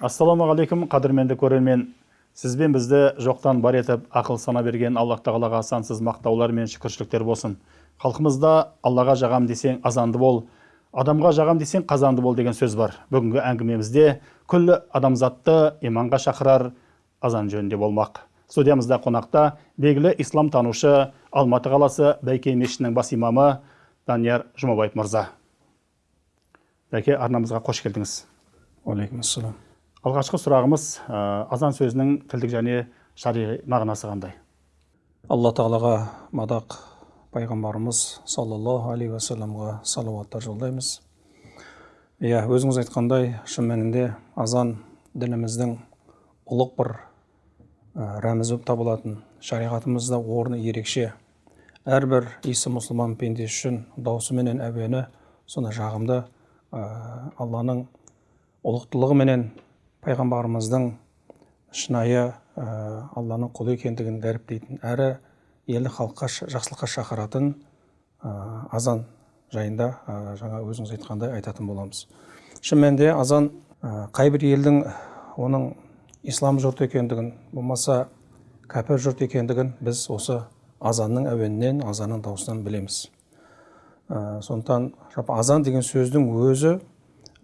ассалаумағалейкум қадірменді көрермен. Сізбен бізді жоқтан бар етіп ақыл сана берген аллах тағалаға сансыз мақтаулар мен шүкіршіліктер болсын. Халқымызда аллаға жағам десең азанды бол адамға жағам десең қазанды бол деген сөз бар. Бүгінгі әңгімемізде күллі адамзатты иманға шақырар азан жөнінде болмақ. Студиямызда қонақта белгілі ислам танушы алматы қаласы бәйке мешітінің бас имамы данияр жұмабаев мырза. Бәке арнамызға қош келдіңіз. Уағалейкум ассалам алғашқы сұрағымыз азан сөзінің тілдік және шариғи мағынасы қандай? Алла тағалаға мадақ пайғамбарымыз саллаллаху алейхи уассаламға салауаттар жолдаймыз. Иә өзіңіз айтқандай шын мәнінде азан дініміздің ұлық бір рәмізі болып табылатын шариғатымызда орны ерекше. Әрбір исі мұсылман пендесі үшін дауысы менен әуені сондай жағымды алланың ұлықтылығыменен пайғамбарымыздың шынайы алланың құлы екендігін дәріптейтін әрі елді халыққа жақсылыққа шақыратын азан жайында ә, жаңа өзіңіз айтқандай айтатын боламыз. Шын мәнінде азан қай бір елдің оның ислам жұрты екендігін болмаса кәпір жұрт екендігін біз осы азанның әуенінен азанның дауысынан білеміз. Ә, сондықтан азан деген сөздің өзі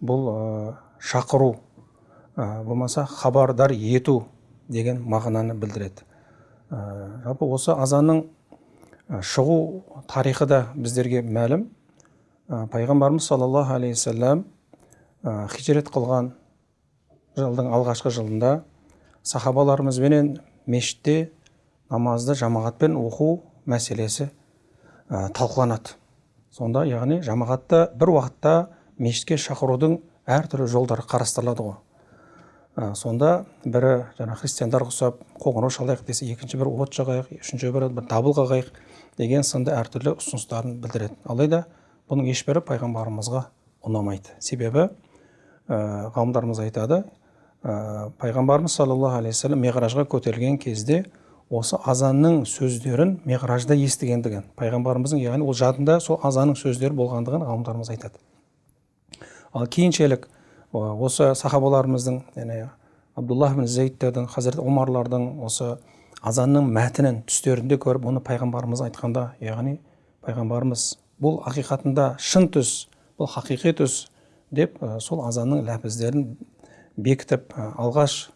бұл ә, шақыру болмаса хабардар ету деген мағынаны білдіреді. Жалпы осы азанның шығу тарихы да біздерге мәлім. Пайғамбарымыз саллаллаху алейхи уассалам хижрет қылған жылдың алғашқы жылында сахабаларымызбенен мешітте намазды жамағатпен оқу мәселесі ә, талқыланады. Сонда яғни жамағатта бір уақытта мешітке шақырудың әртүрлі жолдары қарастырылады ғой. Сонда бірі жаңа христиандар ұқсап қоңырау шалайық десе екінші бір от жағайық үшінші бірі бір дабыл қағайық деген сынды әртүрлі ұсыныстарын білдіреді. Алайда бұның ешбірі пайғамбарымызға ұнамайды. Себебі ә, ғалымдарымыз айтады ә, пайғамбарымыз саллаллаху алейхи вассалам миғражға көтерілген кезде осы азанның сөздерін миғражда естігендігін пайғамбарымыздың яғни ол жадында сол азанның сөздері болғандығын ғалымдарымыз айтады. Ал кейіншелік осы сахабаларымыздың яғни абдуллах бин зейдтердің хазірет омарлардың осы азанның мәтінін түстерінде көріп оны пайғамбарымыз айтқанда яғни пайғамбарымыз бұл ақиқатында шын түс бұл хақиқи түс деп сол азанның ләпіздерін бекітіп алғаш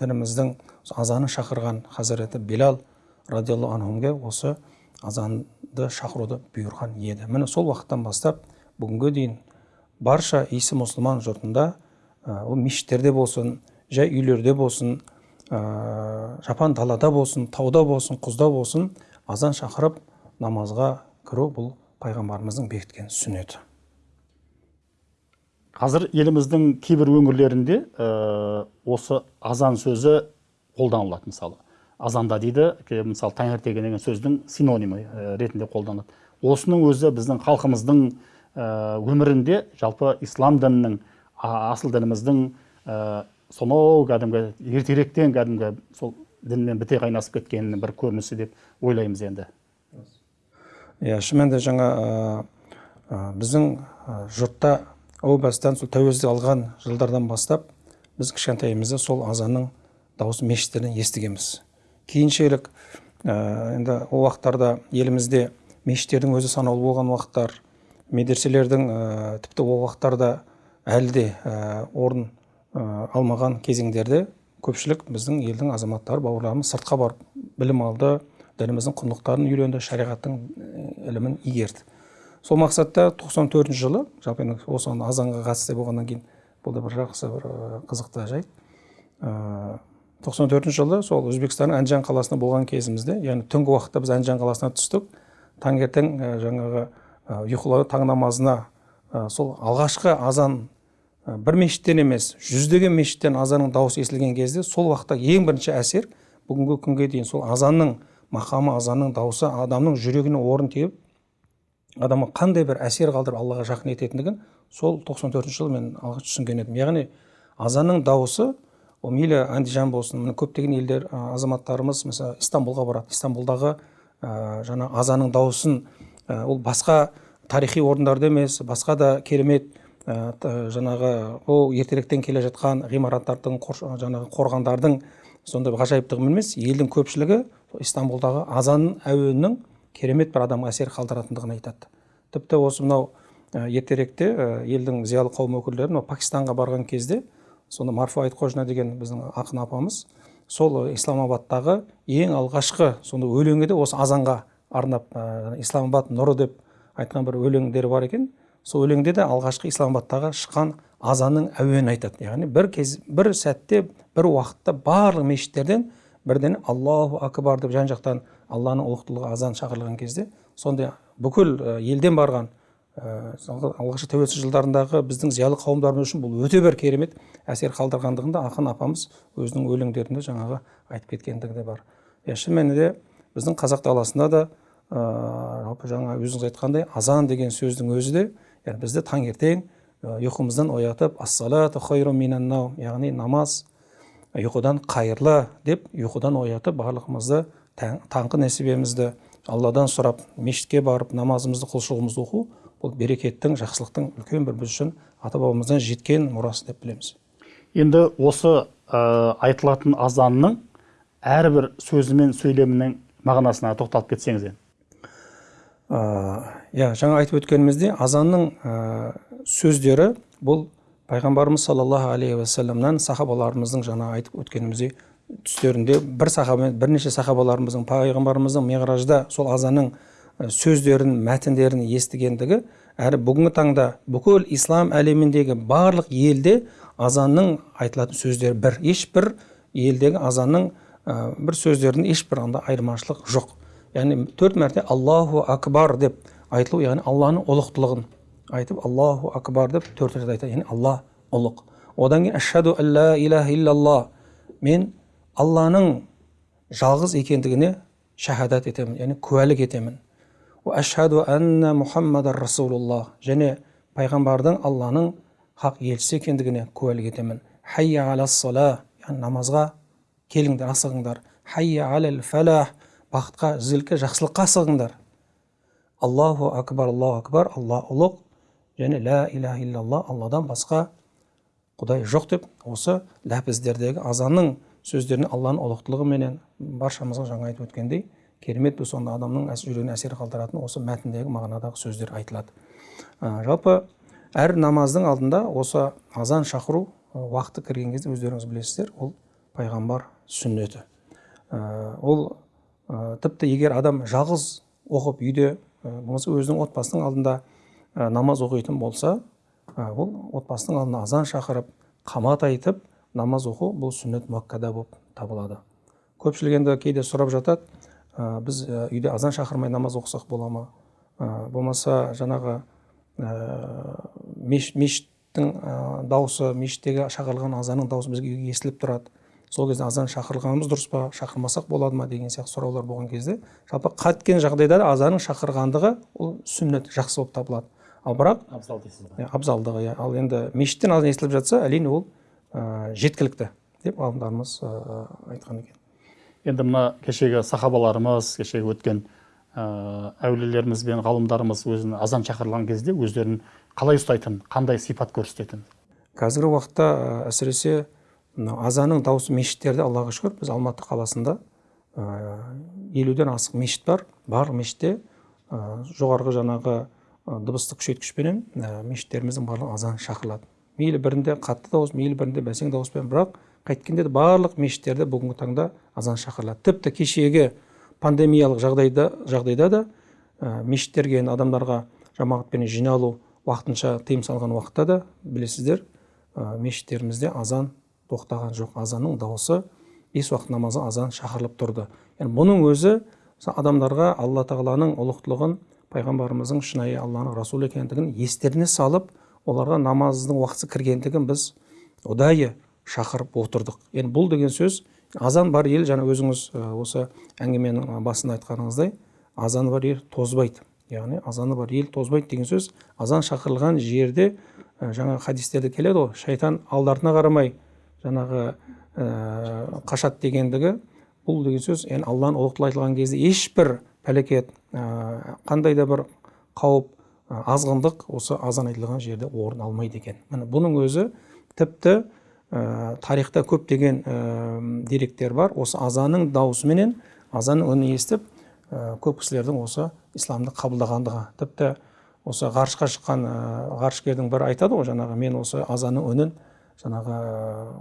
дініміздің азаны шақырған хазіреті билал радиаллаху анхумге осы азанды шақыруды бұйырған еді. Міне сол уақыттан бастап бүгінге дейін барша исі мұсылман жұртында ол мешіттерде болсын жай үйлерде болсын жапан далада болсын тауда болсын құзда болсын азан шақырып намазға кіру бұл пайғамбарымыздың бекіткен сүннеті. Қазір еліміздің кейбір өңірлерінде ә, осы азан сөзі қолданылады мысалы. Азанда дейді мысалы таңертең деген сөздің синонимі ретінде қолданылады. Осының өзі біздің халқымыздың өмірінде жалпы ислам дінінің асыл дініміздің ә, сонау кәдімгі ертеректен кәдімгі сол дінмен біте қайнасып кеткенінің бір көрінісі деп ойлаймыз енді. Иә шын мәнінде жаңа біздің жұртта әу бастан сол тәуелсіздік алған жылдардан бастап біз кішкентайымызда сол азанның дауысын мешіттерден естігенбіз. Кейіншелік ә, енді ол уақыттарда елімізде мешіттердің өзі санаулы болған уақыттар медреселердің ә, тіпті ол уақыттарда әлі де ә, орын ә, алмаған кезеңдерде көпшілік біздің елдің азаматтары бауырларымыз сыртқа барып білім алды дініміздің құндылықтарын үйренді шариғаттың ілімін игерді. Сол мақсатта 94 жылы жалпы енді осы азанға қатысты болғаннан кейін бұл да бір жақсы бір қызықты жайт. Тоқсан төртінші жылы сол өзбекстанның әнжан қаласында болған кезімізде яғни түнгі уақытта біз әнжан қаласына түстік. Таңертең жаңағы ұйқылау таң намазына сол алғашқы азан бір мешіттен емес жүздеген мешіттен азанның дауысы естілген кезде сол уақытта ең бірінші әсер бүгінгі күнге дейін сол азанның мақамы азанның дауысы адамның жүрегіне орын теуіп адамға қандай бір әсер қалдырып аллаға жақын ететіндігін сол 94 төртінші жылы мен алғаш түсінген едім. Яғни азанның дауысы ол мейлі андижан болсын міне көптеген елдер азаматтарымыз мысалы истанбулға барады. Истанбулдағы ә, азанның дауысын Э, ол басқа тарихи орындарда емес басқа да керемет т- жаңағы ол ертеректен келе жатқан ғимараттардың жаңағы қорғандардың сондай ғажайыптығымен емес елдің көпшілігі истанбулдағы азан әуенінің керемет бір адамға әсер қалдыратындығын айтады. Тіпті осы мынау ә, ертеректе елдің зиялы қауым өкілдері мынау пакистанға барған кезде сонда марфу айтқожина деген біздің ақын апамыз сол исламабадтағы ең алғашқы сонда өлеңі де осы азанға арнап исламабад нұры деп айтқан бір өлеңдері бар екен. Сол өлеңде де алғашқы исламабадтағы шыққан азанның әуенін айтады. Яғни бір кез бір сәтте бір уақытта барлық мешіттерден бірден аллаху акбар деп жан жақтан алланың ұлықтылығы азан шақырылған кезде сондай бүкіл елден барған ә, алғашқы тәуелсіз жылдарындағы біздің зиялы қауымдарымыз үшін бұл өте бір керемет әсер қалдырғандығын да ақын апамыз өзінің өлеңдерінде жаңағы айтып кеткендігі де бар. Иә шын мәнінде біздің қазақ даласында да жалпы жаңа өзіңіз айтқандай азан деген сөздің өзі де яғни бізді таңертең ы, ұйқымыздан оятып ассалату хайру минан наум яғни намаз ұйқыдан қайырлы деп ұйқыдан оятып барлығымызды таң- таңғы несібемізді алладан сұрап мешітке барып намазымызды құлшылығымызды оқу бұл берекеттің жақсылықтың үлкен бір біз үшін ата бабамыздан жеткен мұрасы деп білеміз. Енді осы ә, айтылатын азанның әрбір сөзі мен сөйлемінің мағынасына тоқталып кетсеңіз енді. Иә жаңа айтып өткеніміздей азанның ә, сөздері бұл пайғамбарымыз саллаллаху алейхи уассаламнан сахабаларымыздың жаңа айтып өткеніміздей түстерінде бір сахаба бірнеше сахабаларымыздың пайғамбарымыздың миғражда сол азанның ә, сөздерін мәтіндерін естігендігі әрі бүгінгі таңда бүкіл ислам әлеміндегі барлық елде азанның айтылатын сөздері бір ешбір елдегі азанның ә, бір сөздерінің ешбір анда айырмашылық жоқ. Яғни төрт мәрте аллаху акбар деп айтылу яғни алланың ұлықтылығын айтып аллаху акбар деп төрт рет айтады яғни алла ұлық одан кейін ашхаду алла илаха иллаллах мен алланың жалғыз екендігіне шахадат етемін яғни куәлік етемін ашхаду анна мұхаммадар расулуллах және пайғамбардың алланың хақ елшісі екендігіне куәлік етемін хайя аля сала намазға келіңдер асығыңдар. Хайя алал фалах бақытқа ізгілікке жақсылыққа асығыңдар аллаху акбар аллаху акбар алла ұлық және лә иляха иллалла алладан басқа құдай жоқ деп осы ләпіздердегі азанның сөздеріне алланың ұлықтылығы менен баршамызға жаңа айтып өткендей керемет бір сонда адамның жүрегіне әсер қалдыратын осы мәтіндегі мағынадағы сөздер айтылады. Ә, жалпы әр намаздың алдында осы азан шақыру уақыты кірген кезде өздеріңіз білесіздер ол пайғамбар сүннеті. Ә, ол ә, тіпті егер адам жалғыз оқып үйде ә, болмаса өзінің отбасының алдында ә, намаз оқитын болса ә, ол отбасының алдына азан шақырып қамат айтып намаз оқу бұл сүннет муаккада болып табылады. Көпшілік енді кейде сұрап жатады ә, біз үйде азан шақырмай намаз оқысақ бола ма? Болмаса жаңағы меш, мешіттің дауысы мешіттегі шақырылған азанның дауысы бізге естіліп тұрады. Сол кезде азан шақырғанымыз дұрыс па шақырмасақ болады ма деген сияқты сұраулар болған кезде жалпы қаткен жағдайда да азанның шақырғандығы ол сүннет жақсы болып табылады. Ал бірақ абзал дейсіз ғой иә, абзалдығы иә. Ал енді мешіттен азан естіліп жатса әрине ол ә, жеткілікті деп ғалымдарымыз ә, айтқан екен. Енді мына кешегі сахабаларымыз кешегі өткен ә, әулиелеріміз бен ғалымдарымыз өзін азан шақырылған кезде өздерін қалай ұстайтын қандай сипат көрсететін? Қазіргі уақытта әсіресе мынау азанның дауысы мешіттерде аллаға шүкір. Біз алматы қаласында елуден асық мешіт бар. Барлық мешітте жоғарғы жаңағы дыбыстық күшейткішпенен мешіттеріміздің барлығы азан шақырылады. Мейлі бірінде қатты дауыс мейлі бірінде бәсең дауыспен. Бірақ қайткенде де барлық мешіттерде бүгінгі таңда азан шақырылады. Тіпті кешегі пандемиялық жағдайда жағдайда да ә, мешіттерге енді адамдарға жамағатпен жиналу уақытынша тыйым салған уақытта да білесіздер ә, мешіттерімізде азан тоқтаған жоқ азанның дауысы бес уақыт намазы азан шақырылып тұрды. Яғни бұның өзі адамдарға алла тағаланың ұлықтылығын пайғамбарымыздың шынайы алланың расулы екендігін естеріне салып оларға намаздың уақыты кіргендігін біз ұдайы шақырып отырдық. Енді бұл деген сөз азан бар ел жаңа өзіңіз осы әңгіменің басында айтқаныңыздай азаны бар ел тозбайды. Яғни азаны бар ел тозбайды деген сөз азан шақырылған жерде жаңа хадистерде келеді ғой шайтан алды қарамай жаңағы ә, қашады дегендігі бұл деген сөз яғни алланың ұлықтығы айтылған кезде ешбір пәлекет ә, қандай да бір қауіп ә, азғындық осы азан айтылған жерде орын алмайды екен. Міне бұның өзі тіпті ә, тарихта көптеген ә, деректер бар. Осы азанның дауысыменен азанның үнін естіп ә, көп кісілердің осы исламды қабылдағандығы. Тіпті осы ғарышқа шыққан ғарышкердің бірі айтады ғой жаңағы мен осы азанның үнін жаңағы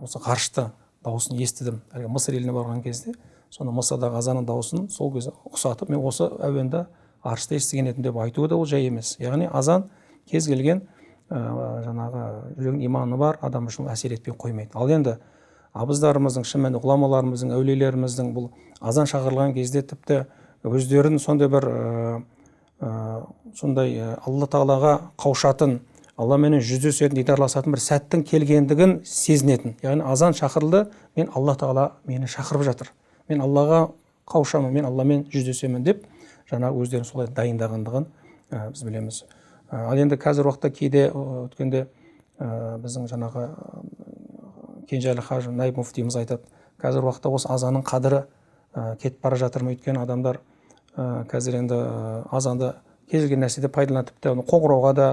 осы ғарышты дауысын естідім. әлгі мысыр еліне барған кезде соны мысырдағы азанның дауысын сол кезде ұқсатып мен осы әуенді ғарышта естіген едім деп айтуы да ол жай емес. яғни азан кез келген ә, жаңағы жүрегінің иманы бар адам үшін әсер етпей қоймайды. ал енді абыздарымыздың шын мәнінде ғұламаларымыздың әулиелеріміздің бұл азан шақырылған кезде тіпті өздерін сондай бір ә, ә, сондай алла тағалаға қауышатын алламенен жүздесетін дидарласатын бір сәттің келгендігін сезінетін. Яғни азан шақырылды мен алла тағала мені шақырып жатыр. Мен аллаға қауышамын мен алламен жүздесемін деп жаңағы өздерін солай дайындағандығын ә, біз білеміз. Ә, ал енді қазір уақытта кейде өткенде ә, біздің жаңағы кенжеәлі қажы наиб мүфтиіміз айтады. Қазір уақытта осы азанның қадірі ә, кетіп бара жатыр ма? Өйткені адамдар ә, қазір енді азанды кез келген нәрседе пайдаланады тіпті қоңырауға да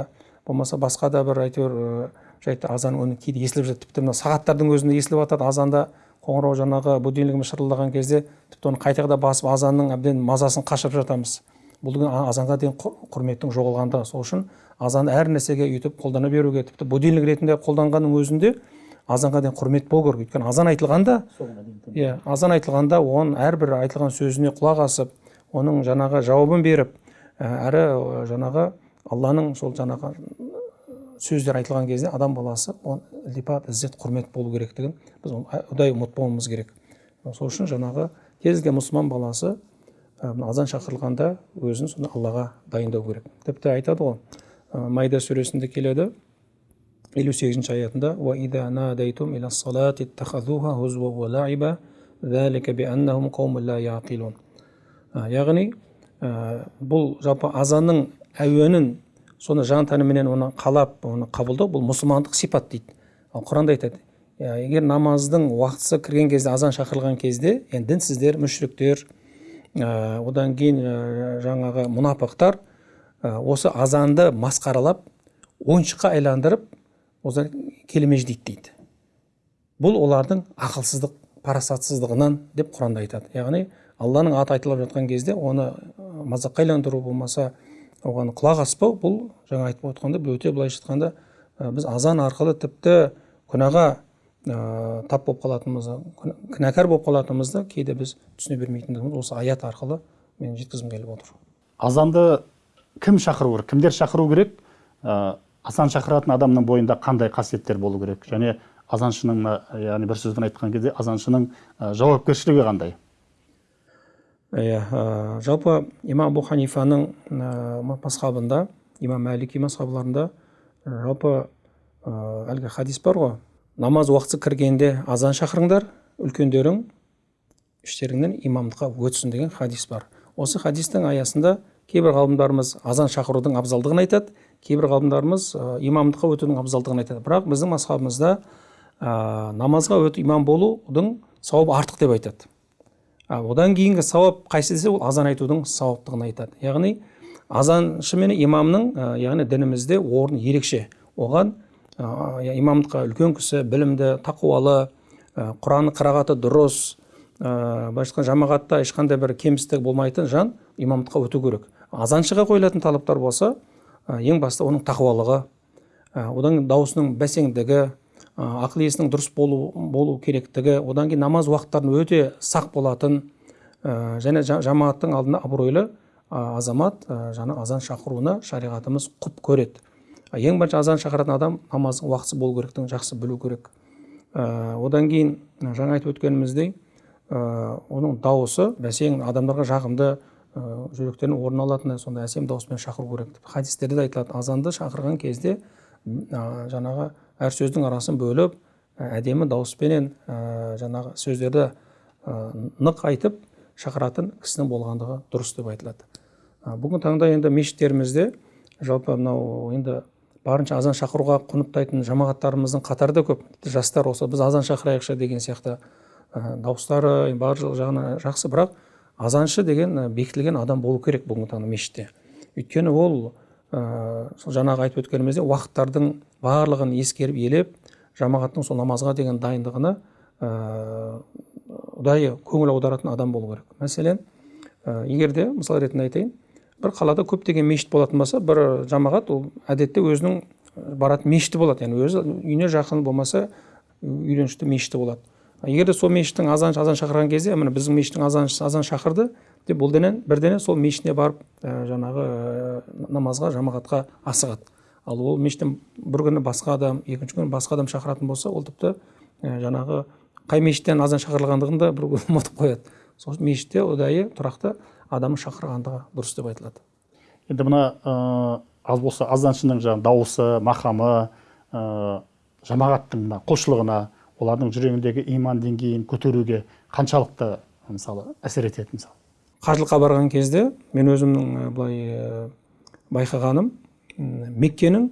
болмаса басқа да бір әйтеуір жайты азан үні кейде естіліп жатады тіпті мына сағаттардың өзінде естіліп жатады азанда қоңырау жаңағы будильнигіміз шырылдаған кезде тіпті оны қайта қайта басып азанның әбден мазасын қашырып жатамыз. Бұл деген азанға деген құрметтің жоғалғандығы сол үшін азанды әр нәрсеге өйтіп қолдана беруге тіпті будильник ретінде қолданғанның өзінде азанға деген құрмет болу керек. Өйткені азан айтылғанда иә азан айтылғанда оның әрбір айтылған сөзіне құлақ асып оның жаңағы жауабын беріп әрі жаңағы алланың сол жаңағы сөздер айтылған кезде адам баласы он ілтипат іззет құрмет болу керектігін біз ұдайы ұмытпауымыз керек. Сол үшін жаңағы кез келген мұсылман баласы азан шақырылғанда өзін сонда аллаға дайындау керек. Тіпті айтады ғой майда сүресінде келеді елу сегізінші аятында яғни бұл жалпы азанның әуенін соны жан тәніменен оны қалап оны қабылдау бұл мұсылмандық сипат дейді. Ал құранда айтады егер намаздың уақытысы кірген кезде азан шақырылған кезде енді дінсіздер мүшриктер ә, одан кейін ә, жаңағы мұнафықтар ә, осы азанды масқаралап ойыншыққа айландырып осылар келемеждейді дейді бұл олардың ақылсыздық парасатсыздығынан деп құранда айтады. Яғни алланың аты айтылып жатқан кезде оны мазаққа айландыру болмаса оған құлақ аспау бұл жаңа айтып отқанда өте былайша айтқанда біз азан арқылы тіпті күнәға ә, тап болып қалатынымызды кінәкар болып қалатынымызды кейде біз түсіне бермейтіндігіміз осы аят арқылы мен жеткізгім келіп отыр. Азанды кім шақыру керек? Кімдер шақыру керек? Ә, азан шақыратын адамның бойында қандай қасиеттер болу керек? Және азаншының яғни бір сөзбен айтқан кезде азаншының ә, жауапкершілігі қандай? Иә жалпы имам абу ханифаның ә, масхабында имам мәлики масхабыларында жалпы әлгі хадис бар ғой. Намаз уақыты кіргенде азан шақырыңдар үлкендерің іштеріңнен имамдыққа өтсін деген хадис бар. Осы хадистің аясында кейбір ғалымдарымыз азан шақырудың абзалдығын айтады кейбір ғалымдарымыз ә, имамдыққа өтудің абзалдығын айтады. Бірақ біздің масхабымызда ә, намазға өтіп имам болудың сауабы артық деп айтады. Одан кейінгі сауап қайсы десе ол азан айтудың сауаптығын айтады. Яғни азаншы мен имамның яғни дінімізде орны ерекше оған имамдыққа үлкен кісі білімді тақуалы ә, құран қырағаты дұрыс былайша айтқанда жамағатта ешқандай бір кемістік болмайтын жан имамдыққа өту керек. Азаншыға қойылатын талаптар болса ең басты оның тақуалығы одан даусының бәсеңдігі ақыл есінің дұрыс болу, болу керектігі одан кейін намаз уақыттарын өте сақ болатын ә, және жамағаттың алдында абыройлы азамат ә, жаңа азан шақыруына шариғатымыз құп көреді. Ең бірінші азан шақыратын адам намаздың уақытысы болу керектігін жақсы білу керек. Ә, одан кейін жаңа айтып өткеніміздей ә, оның дауысы бәсең адамдарға жағымды ә, жүректерін орын алатын сондай әсем дауыспен шақыру керек хадистерде де айтылады азанды шақырған кезде жаңағы әр сөздің арасын бөліп әдемі дауыспенен ә, жаңағы сөздерді ә, нық айтып шақыратын кісінің болғандығы дұрыс деп айтылады. Ә, бүгінгі таңда енді мешіттерімізде жалпы мынау енді барынша азан шақыруға құнттайтын жамағаттарымыздың қатары да көп. Жастар осы біз азан шақырайықшы деген сияқты ә, дауыстары барлық жағынан жақсы. Бірақ азаншы деген бекітілген адам болу керек бүгінгі таңда мешітте. Өйткені ол ә, сол жаңағы айтып өткеніміздей уақыттардың барлығын ескеріп елеп жамағаттың сол намазға деген дайындығына ә, ұдайы көңіл аударатын адам болу керек. Мәселен ә, егер де мысал ретінде айтайын бір қалада көптеген мешіт болатын болса бір жамағат ол әдетте өзінің баратын мешіті болады. Яғни өзі үйіне жақын болмаса үйреншікті мешіті болады. Егер де сол мешіттің азан азан шақырған кезде міне біздің мешіттің азан азан шақырды деп бұлденен бірдене сол мешітіне барып жаңағы намазға жамағатқа асығады. Ал ол мешіттен бір күні басқа адам екінші күні басқа адам шақыратын болса ол тіпті жаңағы қай мешіттен азан шақырылғандығын да бір ұмытып қояды. Сол үшін мешітте ұдайы тұрақты адамы шақырғандығы дұрыс деп айтылады. Енді мына аз болса азаншының жаңағы дауысы мақамы ә, жамағаттың мына құлшылығына олардың жүрегіндегі иман деңгейін көтеруге қаншалықты мысалы әсер етеді мысалы? Қажылыққа барған кезде мен өзімнің былай байқағаным меккенің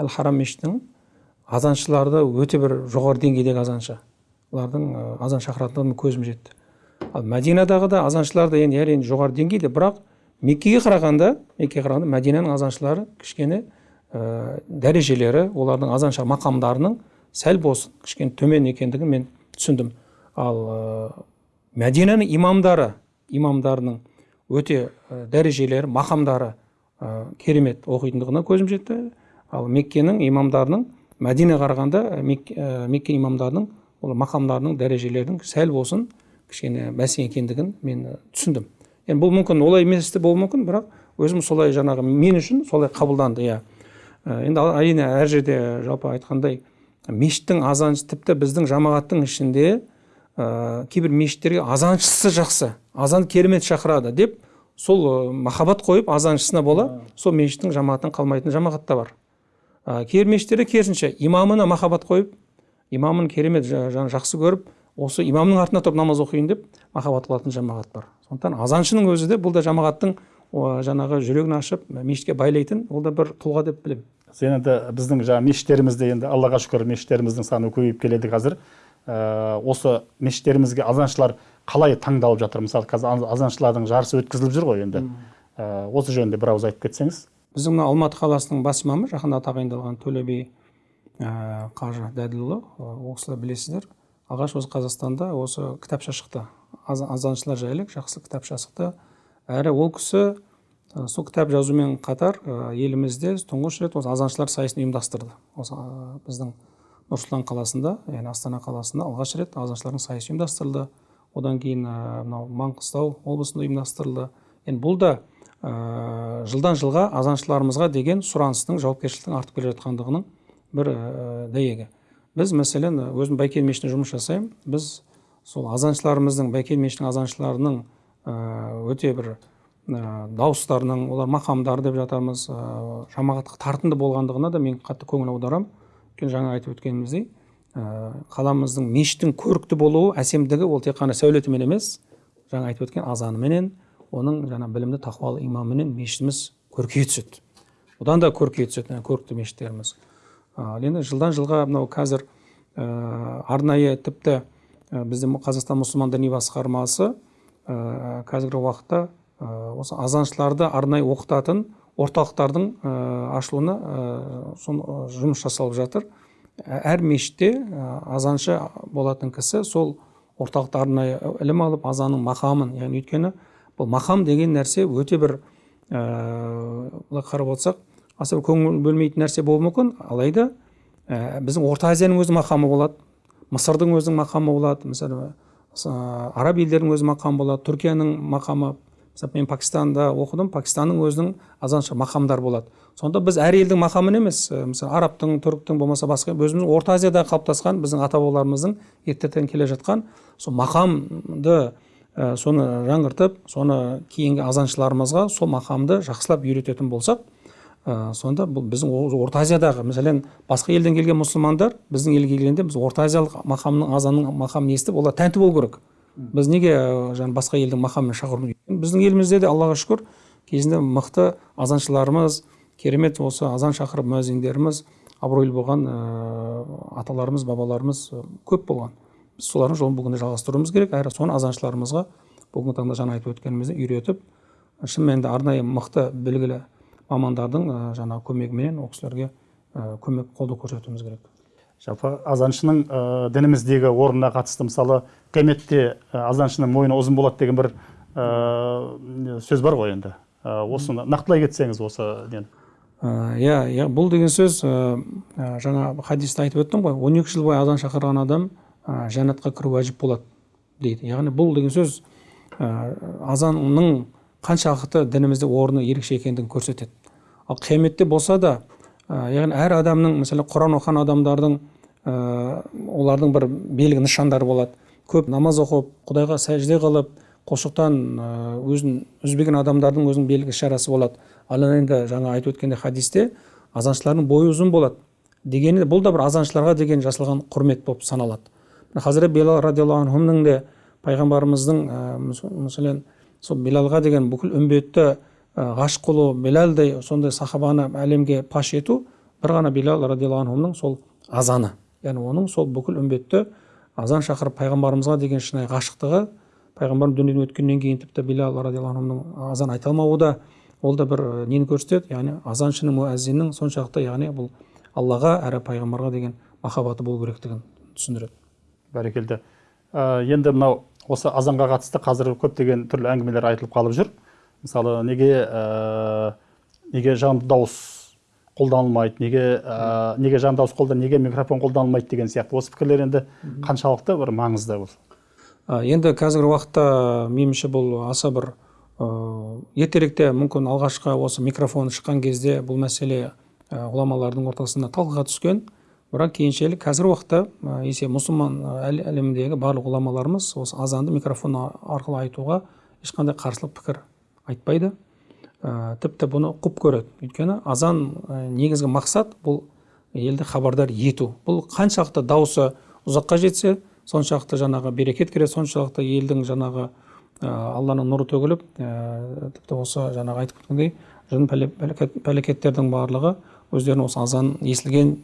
әл харам мешітінің азаншылары өте бір жоғары деңгейдегі азаншы олардың азан шақыратындығына көзім жетті. Ал мәдинадағы да азаншылар да енді әрине жоғары деңгейде бірақ меккеге қарағанда меккеге қарағанда мәдинаның азаншылары кішкене ә, дәрежелері олардың азанша мақамдарының сәл болсын кішкене төмен екендігін мен түсіндім. Ал ә, мәдинаның имамдары имамдарының өте ә, дәрежелері мақамдары ә, керемет оқитындығына көзім жетті. Ал меккенің имамдарының мәдинаға қарағанда ә, мекке имамдарының ол мақамдарының дәрежелерінің сәл болсын кішкене бәсең екендігін мен түсіндім. Енді бұл мүмкін олай емес те болуы мүмкін бірақ өзім солай жаңағы мен үшін солай қабылданды иә. Енді әрине әр жерде жалпы айтқандай мешіттің азаншы тіпті біздің жамағаттың ішінде ә, кейбір мешіттерге азаншысы жақсы. Азан керемет шақырады деп сол махаббат қойып азаншысына бола сол мешіттің жамағаттан қалмайтын жамағат та бар. Ә, кейбір мешіттерде керісінше имамына махаббат қойып имамын керемет жа, жақсы көріп осы имамның артына тұрып намаз оқиын деп махаббат қылатын жамағат бар. Сондықтан азаншының өзі де бұл да жамағаттың жаңағы жүрегін ашып мешітке байлайтын ол да бір тұлға деп білемін. Сен енді біздің жаңағы мешіттерімізде енді аллаға шүкір мешіттеріміздің саны көбейіп келеді қазір. Ә, осы мешіттерімізге азаншылар қалай таңдалып жатыр? Мысалы қазір азаншылардың жарысы өткізіліп жүр ғой енді. Ә, осы жөнінде бір ауыз айтып кетсеңіз. Біздің мына алматы қаласының бас имамы жақында тағайындалған төле би ә, қажы дәділұлы ол кісілер білесіздер. Алғаш осы қазақстанда осы кітапша шықты. Азаншылар жайлы жақсы кітапша шықты. Әрі ол кісі сол кітап жазумен қатар елімізде тұңғыш рет осы азаншылар сайысын ұйымдастырды. Осы біздің нұр қаласында яғни астана қаласында алғаш рет азаншылардың сайысы ұйымдастырылды. Одан кейін мынау маңғыстау облысында ұйымдастырылды. Енді бұл да ә, жылдан жылға азаншыларымызға деген сұраныстың жауапкершіліктің артып келе жатқандығының бір ә, дәйегі. Біз мәселен өзім байкел мешітінде жұмыс жасаймын. Біз сол азаншыларымыздың байкел мешітінің азаншыларының өте бір ә, дауыстарының олар мақамдары деп жатамыз ә, жамағатқа тартымды болғандығына да мен қатты көңіл аударамын. Өйткені жаңа айтып өткеніміздей қаламыздың мешіттің көрікті болуы әсемдігі ол тек қана сәулетімен емес жаңа айтып өткен азаныменен оның жаңа білімді тақуалы имамыменен мешітіміз көркейе түседі. Одан да көркейе түседі көрікті мешіттеріміз. Ал енді жылдан жылға мынау қазір ә, арнайы тіпті ә, бізде қазақстан мұсылман діни басқармасы ә, қазіргі уақытта осы азаншыларды арнайы оқытатын орталықтардың ашылуына жұмыс жасалып жатыр. Әр мешітте азаншы болатын кісі сол орталықта арнайы ілім алып азанның мақамын яғни өйткені бұл мақам деген нәрсе өте бір былай қарап отырсақ аса көңіл бөлмейтін нәрсе болуы мүмкін. Алайда біздің орта азияның өзі мақамы болады мысырдың өзінің мақамы болады мысалы араб елдерінің өзі мақамы болады түркияның мақамы мысалы мен пакистанда оқыдым пакистанның өзінің азанша мақамдар болады. Сонда біз әр елдің мақамын емес мысалы арабтың түріктің болмаса басқа өзіміздің орта азияда қалыптасқан біздің ата бабаларымыздың ертеден келе жатқан. Сол мақамды ә, соны жаңғыртып соны кейінгі азаншыларымызға сол мақамды жақсылап үйрететін болсақ ә, сонда бұл біздің орта азиядағы мәселен басқа елден келген мұсылмандар біздің елге келгенде біз орта азиялық мақамның азанның мақамын естіп олар тәнті болу керек. Біз неге жаңа басқа елдің мақамымен шақыру біздің елімізде де аллаға шүкір кезінде мықты азаншыларымыз керемет осы азан шақырып муәззиндеріміз абыройлы болған ә, аталарымыз бабаларымыз көп болған. Біз солардың жолын бүгінде жалғастыруымыз керек. Әрі соны азаншыларымызға бүгінгі таңда жаңа айтып өткеніміздей үйретіп шын мәнінде арнайы мықты білгілі мамандардың ә, жаңағы көмегіменен ол кісілерге көмек қолдау көрсетуіміз керек. Жалпы азаншының ә, дініміздегі орнына қатысты мысалы қияметте ә, азаншының мойны ұзын болады деген бір ә, сөз бар ғой енді. Ә, осыны нақтылай кетсеңіз осы нені иә иә бұл деген сөз ә, жаңа хадисте айтып өттім ғой. 12 жыл бойы азан шақырған адам ә, жәннатқа кіру уәжіп болады дейді. Яғни бұл деген сөз ә, азанның қаншалықты дінімізде орны ерекше екендігін көрсетеді. Ал қияметте болса да яғни әр адамның мысалы құран оқыған адамдардың олардың бір белгі нышандары болады. Көп намаз оқып құдайға сәжде қылып құлшылықтан ә, өзін үзбеген адамдардың өзінің белгі шарасы болады. Ал енді жаңа айтып өткендей хадисте азаншылардың бойы ұзын болады дегені бұл да бір азаншыларға деген жасалған құрмет болып саналады. Хазірет белал радиаллаху анхумның де пайғамбарымыздың ә, мәселен сол белалға деген бүкіл үмбетті ә, ғашық қылу белалдай сондай сахабаны әлемге паш ету бір ғана белал радиаллаху анхумның сол азаны. Яғни оның сол бүкіл үмбетті азан шақырып пайғамбарымызға деген шынайы ғашықтығы пайғамбарымыз дүниеден өткеннен кейін тіпті белал радиаллаху анхумның азан айта алмауы да ол да бір нені көрсетеді? Яғни азаншының муәззиннің соншалықты яғни бұл аллаға әрі пайғамбарға деген махаббаты болу керектігін түсіндіреді. Бәрекелді. Ә, енді мынау осы азанға қатысты қазір көптеген түрлі әңгімелер айтылып қалып жүр. Мысалы неге ә, неге жанды дауыс қолданылмайды неге ә, неге жанды дауыс қолдан неге микрофон қолданылмайды деген сияқты. Осы пікірлер енді қаншалықты бір маңызды бұл. Енді қазіргі уақытта меніңше бұл аса бір ә, ертеректе мүмкін алғашқы осы микрофон шыққан кезде бұл мәселе ә, ғұламалардың ортасында талқыға түскен. Бірақ кейіншелі қазіргі уақытта есе мұсылман әл- әлеміндегі барлық ғұламаларымыз осы азанды микрофон арқылы айтуға ешқандай қарсылық пікір айтпайды. Ә, тіпті бұны құп көреді. Өйткені азан ә, негізгі мақсат бұл елді хабардар ету. Бұл қаншалықты дауысы ұзаққа жетсе соншалықты жаңағы берекет кіреді соншалықты елдің жаңағы ә, алланың нұры төгіліп ә, тіпті осы жаңағы айтып кеткендей жын пәле- пәлекет- пәлекеттердің барлығы өздерінің осы азан естілген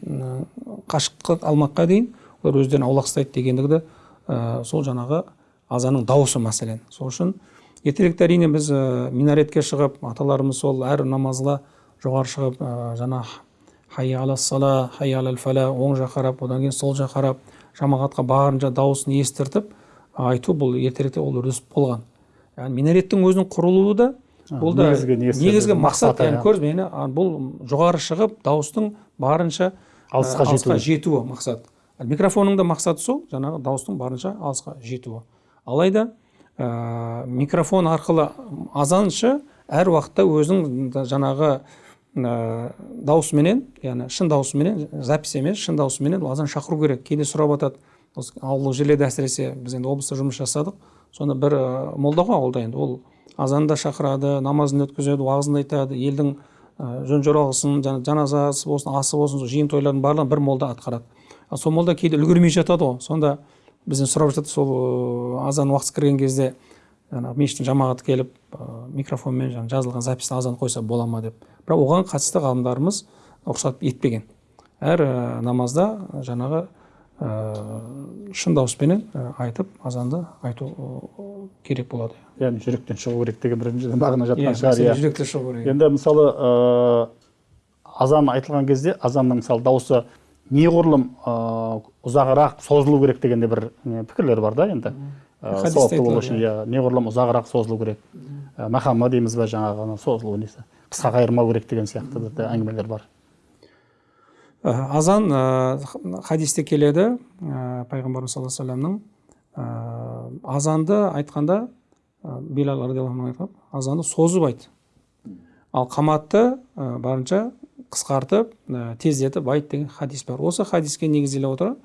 қашықтық алмаққа дейін олар өздерін аулақ ұстайды дегендігі де ә, сол жаңағы азанның дауысы мәселен. Сол үшін ертеректе әрине біз минаретке шығып аталарымыз сол әр намазға жоғары шығып ә, жаңа хайя ала сала хайя алал фәлә оң жақ қарап одан кейін сол жақ қарап жамағатқа барынша дауысын естіртіп айту бұл ертеректе ол үрдіс болған. Яғни минареттің өзінің құрылуы да бұл да негізгі мақсат яғни көрдіңіз бе, яғни бұл жоғары шығып дауыстың барынша Алысқа жетуі. жетуі мақсат. Микрофонның да мақсаты сол жаңағы дауыстың барынша алысқа жетуі. Алайда ә, микрофон арқылы азаншы әр уақытта өзінің да жаңағы ә, дауысыменен яғни шын дауысыменен запись емес шын дауысыменен азан шақыру керек. Кейде сұрап жатады осы ауылдық жерлерде әсіресе біз енді облыста жұмыс жасадық. Сонда бір ә, молда ғой ауылда енді. Ол азанды да шақырады намазын өткізеді уағызын айтады. Елдің ә, жөн жоралғысын жана жаназасы болсын асы болсын жиын тойлардың барлығын бір молда атқарады. Сол молда кейде үлгермей жатады ғой. Сонда бізден сұрап жатады сол ә, азан уақыты кірген кезде жаңағы мешіттің жамағаты келіп ә, микрофонмен жаңағы жазылған записьті азан қойса бола ма деп. Бірақ оған қатысты ғалымдарымыз рұқсат етпеген. Әр ә, намазда жаңағы ә, шын дауыспенен ә, айтып азанды айту ә, керек болады. Яғни жүректен шығу керек деген бір мағына иә жатқан шығар мәселе иә. жүректе шығу керек. Енді мысалы ә, азан айтылған кезде азанның мысалы дауысы неғұрлым ә, ұзағырақ созылу керек деген де бір не, пікірлер бар да енді. Сауапты болу үшін иә неғұрлым ұзағырақ созылу керек. Ә, махамма дейміз ба жаңағы ана созылу несі? қысқа қайырмау керек деген сияқты бір әңгімелер бар. Ә, азан ә, хадисте келеді ә, пайғамбарымыз саллаллаху алейхи ә, азанды айтқанда ә, билал азанды созып айт. Ал қаматты ә, барынша қысқартып ә, тездетіп айт деген хадис бар. Осы хадиске негізделе отыра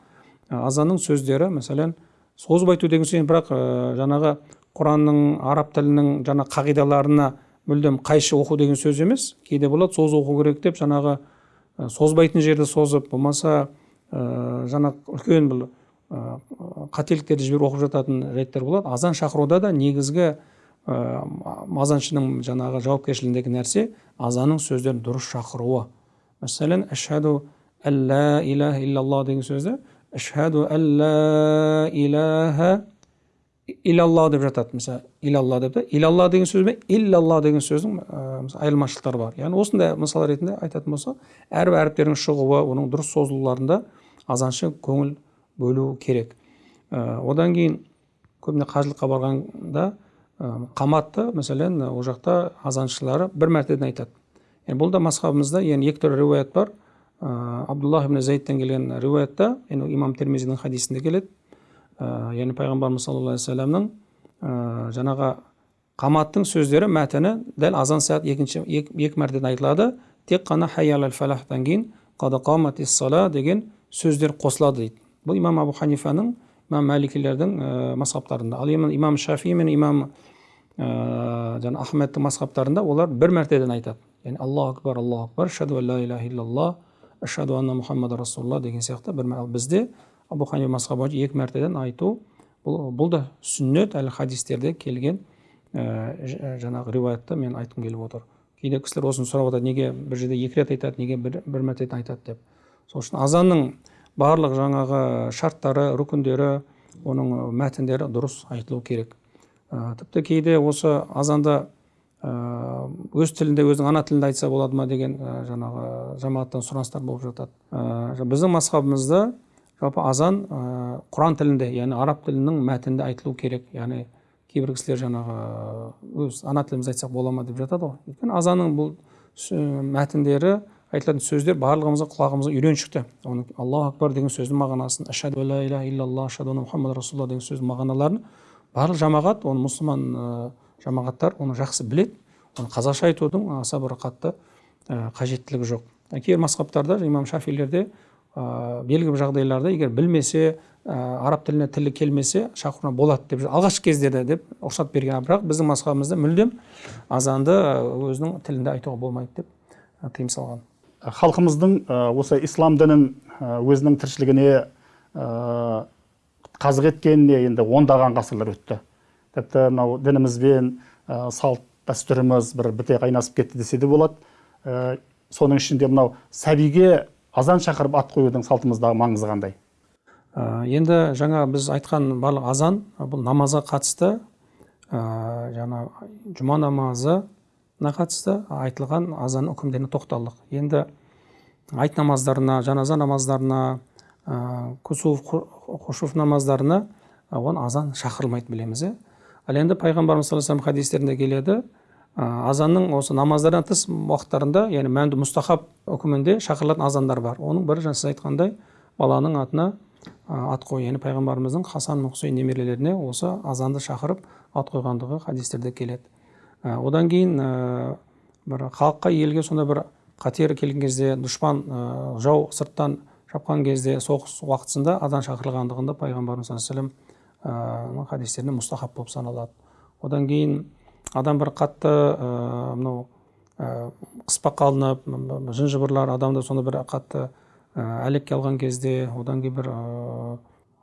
ә, азанның сөздері мәселен созып айту деген сөз бірақ ә, жаңағы құранның араб тілінің жаңа қағидаларына мүлдем қайшы оқу деген сөз емес. Кейде болады созып оқу керек деп жаңағы ә, созбайтын жерді созып болмаса ә, жаңа үлкен бір ә, қателіктерді жіберіп оқып жататын жайттар болады. Азан шақыруда да негізгі ә, азаншының жаңағы жауапкершілігіндегі нәрсе азанның сөздерін дұрыс шақыруы. Мәселен әшһәду әллә илаха иллаллах деген сөзді әшһәду әллә илаха илалла деп жатады мысалы илалла деп та илалла деген сөз бен иллалла деген сөздің айырмашылықтары бар яғни осындай мысал ретінде айтатын болсақ әрбір әріптердің шығуы оның дұрыс созылуларында азаншы көңіл бөлу керек одан кейін көбіне қажылыққа барғанда қаматты мәселен ол жақта азаншылары бір мәртеден айтады yani бұл да мазхабымызда енді екі түрлі риуаят бар. Ә, абдуллах ибн зайдтен келген риуаятта енді имам термизидің хадисінде келеді. Ә, яғни пайғамбарымыз саллаллаху алейхи вассаламның ә, жаңағы қаматтың сөздері мәтіні дәл азан сағат екінші екі, мәртеден айтылады. Тек қана хайял фалахтан кейін сала деген сөздер қосылады дейді. Бұл имам абу ханифаның имам мәликилердің ә, мазхабтарында ал имам, шафи мен имам ә, жаңа ахмедтің мазхабтарында олар бір мәртеден айтады. Яғни аллаху акбар аллаху акбар ашаду ла иляха иллаллах ашаду анна мұхаммад расулалла деген сияқты бір бізде абу ханифа мазхабы екі мәртеден айту бұл, бұл да сүннет әлі хадистерде келген ә, жаңағы риуаятты мен айтқым келіп отыр кейде кісілер осыны сұрап жатады неге бір жерде екі рет айтады неге бір, бір мәртеден айтады деп сол үшін азанның барлық жаңағы шарттары рүкіндері оның мәтіндері дұрыс айтылу керек ә, тіпті кейде осы азанда өз тілінде өзінің ана тілінде айтса болады ма деген ә, жаңағы жамағаттан сұраныстар болып жатады. Біздің мазхабымызда жалпы азан құран тілінде яғни араб тілінің мәтінінде айтылу керек. Яғни кейбір кісілер жаңағы өз ана тілімізде айтсақ бола ма деп жатады ғой. Өйткені азанның бұл мәтіндері айтылатын сөздер барлығымызға құлағымызға үйреншікті оның аллаху акбар деген сөздің мағынасын ашаду иляха иллаллах ашаду мұхаммад расулалла деген сөздің мағыналарын барлық жамағат оны мұсылман жамағаттар оны жақсы біледі. Оны қазақша айтудың аса бір қатты қажеттілігі жоқ. Кейбір масхабтарда имам шафилерде ә, белгілі бір жағдайларда егер білмесе ә, араб тіліне тілі келмесе шақыруына болады деп алғашқы кездерде деп рұқсат берген. Бірақ біздің мазхабымызда мүлдем азанды өзінің тілінде айтуға болмайды деп тыйым салған. Халқымыздың осы ислам дінін өзінің тіршілігіне қазық еткеніне енді ондаған ғасырлар өтті. Тіпті мынау дінімізбен салт дәстүріміз бір біте қайнасып кетті десе де болады. Соның ішінде мынау сәбиге азан шақырып ат қоюдың салтымыздағы маңызы қандай? Енді жаңа біз айтқан барлық азан бұл намазға қатысты ә, жаңа жұма намазы қатысты айтылған азан үкімдеріне тоқталдық. Енді айт намаздарына жаназа намаздарына ә, кусуф хушуф намаздарына оған азан шақырылмайды білеміз иә ал енді пайғамбарымыз саллаллаху алейhi хадистерінде келеді. Ә, азанның осы намаздардан тыс уақыттарында яғни мәнді мұстахаб үкімінде шақырылатын азандар бар. Оның бірі жаңа сіз айтқандай баланың атына ат қою яғни пайғамбарымыздың хасан хусейн немерелеріне осы азанды шақырып ат қойғандығы хадистерде келеді. Одан кейін бір халыққа елге сондай бір қатер келген кезде дұшпан жау сырттан шапқан кезде соғыс уақытысында азан шақырылғандығында пайғамбарымыз саллаллаху алейhi хадистерінде мұстахаб болып саналады одан кейін адам бір қатты мынау қыспаққа алынып жын жыбырлар адамды сондай бір қатты әлекке алған кезде одан кейін бір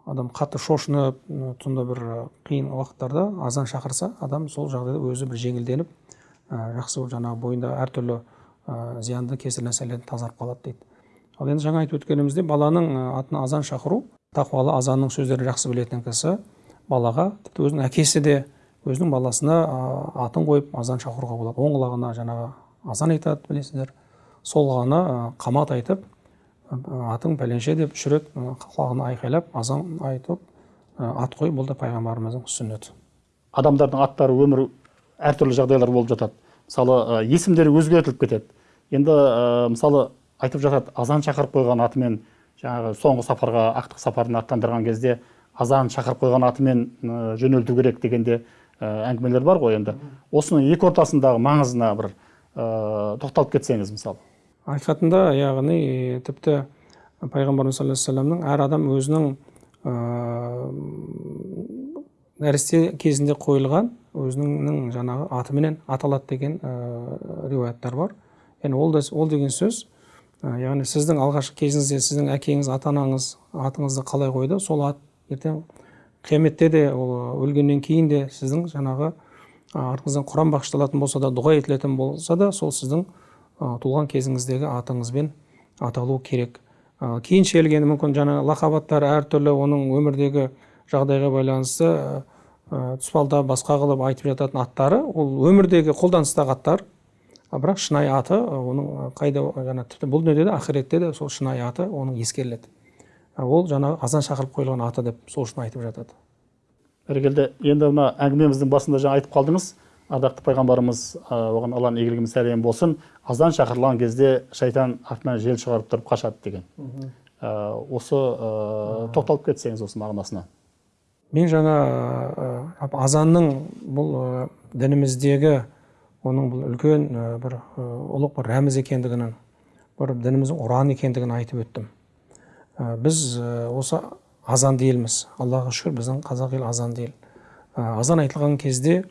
адам қатты шошынып сондай бір қиын уақыттарда азан шақырса адам сол жағдайда өзі бір жеңілденіп жақсы жаңағы бойында әртүрлі зиянды кесір нәрселерден тазарып қалады дейді. Ал енді жаңа айтып өткеніміздей баланың атына азан шақыру тақуалы азанның сөздерін жақсы білетін кісі балаға тіпті өзінің әкесі де өзінің баласына атын қойып азан шақыруға болады. Оң құлағына жаңағы азан айтады білесіздер. Сол құлағына қамат айтып атың пәленше деп үш рет құлағына айқайлап азан айтып ат қой бұл да пайғамбарымыздың сүннеті. Адамдардың аттары өмір әртүрлі жағдайлар болып жатады. Мысалы есімдері өзгертіліп кетеді. Енді мысалы айтып жатады азан шақырып қойған атымен жаңағы соңғы сапарға ақтық сапарына аттандырған кезде азан шақырып қойған атымен жөнелту керек дегенде әңгімелер бар ғой енді. Осының екі ортасындағы маңызына бір тоқталып кетсеңіз мысалы. Ақиқатында яғни тіпті пайғамбарымыз саллаллаху вассаламның әр адам өзінің ә, нәресте кезінде қойылған өзінің жаңағы атыменен аталады деген ә, риуаяттар бар. Яғни ол, ол деген сөз ә, яғни сіздің алғашқы кезіңізде сіздің әкеңіз ата анаңыз атыңызды қалай қойды? Сол ат ертең қияметте де ол өлгеннен кейін де сіздің жаңағы артыңыздан құран бағышталатын болса да дұға етілетін болса да сол сіздің туылған кезіңіздегі атыңызбен аталу керек. Кейін келгенде мүмкін жаңа лақап аттар әртүрлі оның өмірдегі жағдайға байланысты тұспалдап басқа қылып айтып жататын аттары ол өмірдегі қолданыстағы аттар. Бірақ шынайы аты оның қайда жаңа тіпті бұл дүниеде де ақиретте де сол шынайы аты оның ескеріледі. Ол жаңағы азан шақырып қойылған аты деп сол үшін айтып жатады. Бәрекелді енді мына әңгімеміздің басында жаңа айтып қалдыңыз. Ардақты пайғамбарымыз оған алланың игілігі мен сәлемі болсын. Азан шақырылған кезде шайтан артынан жел шығарып тұрып қашады деген ә, осы ә, тоқталып кетсеңіз осы мағынасына. Мен жаңа ә, азанның бұл ә, дініміздегі оның бұл үлкен ә, бір ұлық бір рәміз екендігінің бір дініміздің ұраны екендігін айтып өттім. Біз ә, осы азанды елміз аллаға шүкір біздің қазақ ел азанды ел ә, азан айтылған кезде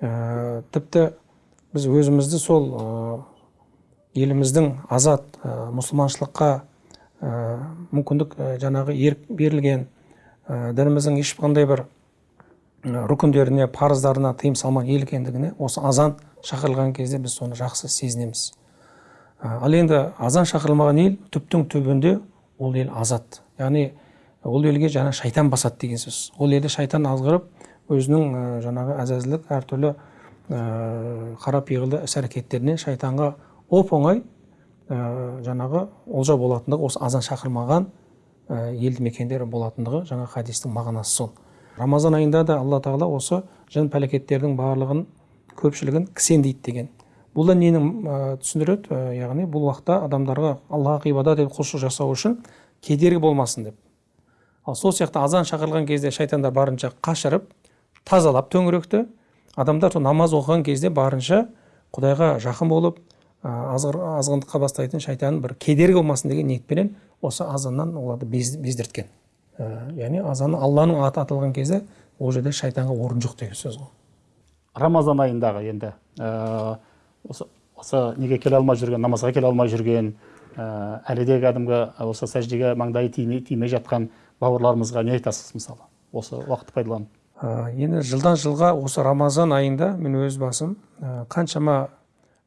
ә, тіпті біз өзімізді сол ә, еліміздің азат ә, мұсылманшылыққа ә, мүмкіндік ә, жаңағы ерік берілген ә, дініміздің ешқандай бір рүкіндеріне парыздарына тыйым салмаған ел екендігіне осы азан шақырылған кезде біз соны жақсы сезінеміз. Ал енді азан шақырылмаған ел түптің түбінде ол ел азат. Яғни ол елге жаңа шайтан басады деген сөз. Ол елде шайтан азғырып өзінің ә, жаңағы әзәзілік әртүрлі ә, қара пиғылды іс әрекеттерінен шайтанға оп оңай ә, жаңағы олжа болатындығы осы азан шақырмаған ә, елді мекендер болатындығы жаңа хадистің мағынасы сол. Рамазан айында да алла тағала осы жын пәлекеттердің барлығын көпшілігін кісендейді деген. Бұл да нені ә, түсіндіреді? Ә, яғни бұл уақытта адамдарға аллаға ғибадат етіп құлшылық жасау үшін кедергі болмасын деп. Ал сол сияқты азан шақырылған кезде шайтандар барынша қашырып тазалап төңіректі адамдар сол намаз оқыған кезде барынша құдайға жақын болып азғындыққа бастайтын шайтанның бір кедергі болмасын деген ниетпенен осы азаннан оларды без, бездірткен. Ә, яғни азан алланың аты аталған кезде ол жерде шайтанға орын жоқ деген сөз ғой. Рамазан айындағы енді ә, осы осы неге келе алмай жүрген намазға келе алмай жүрген ә, әлі де кәдімгі осы сәждеге маңдайы тимей, тимей жатқан бауырларымызға не айтасыз мысалы? Осы уақытты пайдаланып. Ә, енді жылдан жылға осы рамазан айында мен өз басым ә, қаншама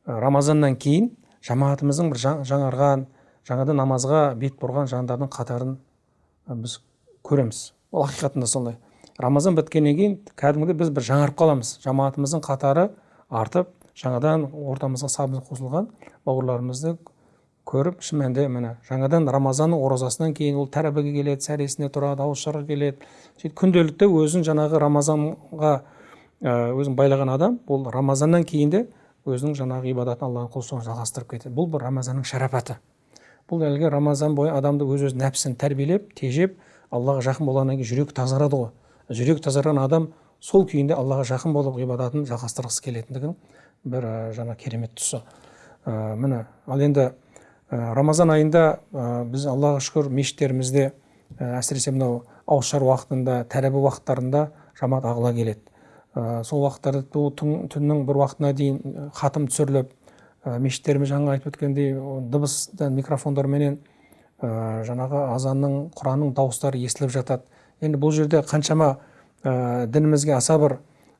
рамазаннан кейін жамаатымыздың бір жаңарған жаңадан намазға бет бұрған жандардың қатарын біз көреміз. Ол ақиқатында сондай. Рамазан біткеннен кейін кәдімгідей біз бір жаңарып қаламыз. Жамаатымыздың қатары артып жаңадан ортамызға сабымыз қосылған бауырларымызды көріп шын мәнінде міне жаңадан рамазанның оразасынан кейін ол тәрбиеге келеді сәресіне тұрады ауызшарға келеді. Сөйтіп күнделікті өзін жаңағы рамазанға өзін байлаған адам ол рамазаннан кейін де өзінің жаңағы ғибадатын алланың құлшылығын жалғастырып кетеді. Бұл бір рамазанның шарапаты. Бұл әлгі рамазан бойы адамды өз өз нәпсін тәрбиелеп тежеп аллаға жақын болғаннан кейін жүрегі тазарады ғой. Жүрегі тазарған адам сол күйінде аллаға жақын болып ғибадатын жалғастырғысы келетіндігінің бір жаңа керемет тұсы. Міне ал енді рамазан айында біз аллаға шүкір мешіттерімізде ә, әсіресе мынау ауызшар уақытында тәрбие уақыттарында жамаат ағыла келеді. Ә, сол уақыттарда түн, түннің бір уақытына дейін хатым түсіріліп ә, мешіттеріміз жаңа айтып өткендей дыбыс микрофондарменен ә, жаңағы азанның құранның дауыстары естіліп жатады. Енді бұл жерде қаншама дінімізге аса бір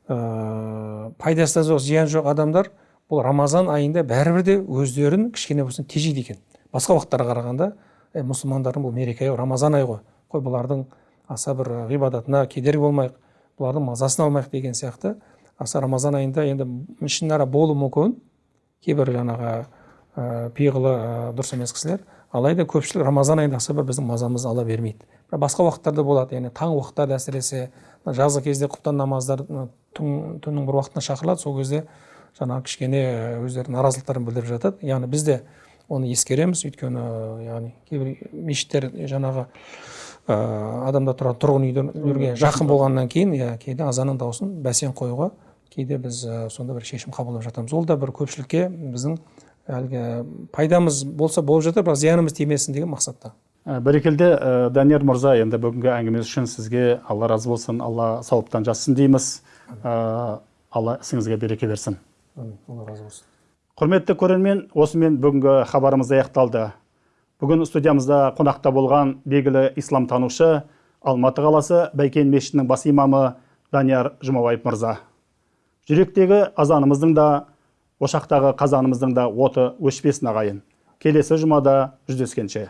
ә, пайдасы да жоқ зияны жоқ адамдар бұл рамазан айында бәрібір де өздерін кішкене болсын тежейді екен. Басқа уақыттарға қарағанда ә, мұсылмандардың бұл мереке рамазан айы ғой қой бұлардың аса бір ғибадатына кедергі болмайық бұлардың мазасын алмайық деген сияқты. Аса рамазан айында енді ішінара болуы мүмкін. Кейбір жаңағы ә, пиғылы ә, дұрыс емес кісілер алайда көпшілік рамазан айында аса бір біздің мазамызды ала бермейді. Бірақ басқа уақыттарда болады яғни таң уақыттарда әсіресе жазғы кезде құптан намаздар түн, түннің бір уақытына шақырылады. Сол кезде жаңағы кішкене өздерінің наразылықтарын білдіріп жатады. Яғни біз де оны ескереміз. Өйткені яғни кейбір мешіттер жаңағы ә, адамдар тұратын тұрғын үйлерге жақын болғаннан кейін иә кейде азанның дауысын бәсең қоюға кейде біз ә, сонда бір шешім қабылдап жатамыз. Ол да бір көпшілікке біздің әлгі пайдамыз болса болып жатыр бірақ зиянымыз тимесін деген мақсатта. Бәрекелді ә, данияр мырза енді бүгінгі әңгімеңіз үшін сізге алла разы болсын алла сауаптан жазсын дейміз. Алла ісіңізге береке берсін. Алла разы болсын. Құрметті көрермен осымен бүгінгі хабарымыз аяқталды. Бүгін студиямызда қонақта болған белгілі исламтанушы алматы қаласы бәйкен мешітінің бас имамы данияр жұмабаев мырза. Жүректегі азанымыздың да ошақтағы қазанымыздың да оты өшпесін ағайын. Келесі жұмада жүздескенше.